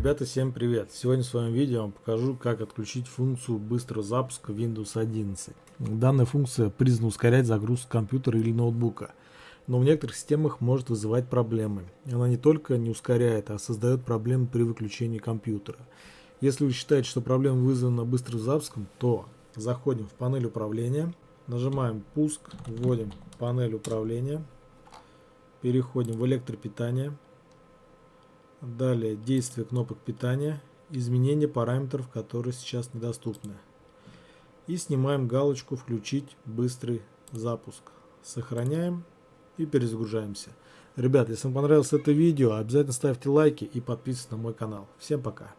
Ребята, всем привет! Сегодня в своем видео я покажу, как отключить функцию быстрого запуска Windows 11. Данная функция призвана ускорять загрузку компьютера или ноутбука, но в некоторых системах может вызывать проблемы. Она не только не ускоряет, а создает проблемы при выключении компьютера. Если вы считаете, что проблема вызвана быстрым запуском, то заходим в панель управления, нажимаем «Пуск», вводим панель управления, переходим в электропитание, Далее действие кнопок питания, изменение параметров, которые сейчас недоступны. И снимаем галочку «Включить быстрый запуск». Сохраняем и перезагружаемся. Ребят, если вам понравилось это видео, обязательно ставьте лайки и подписывайтесь на мой канал. Всем пока!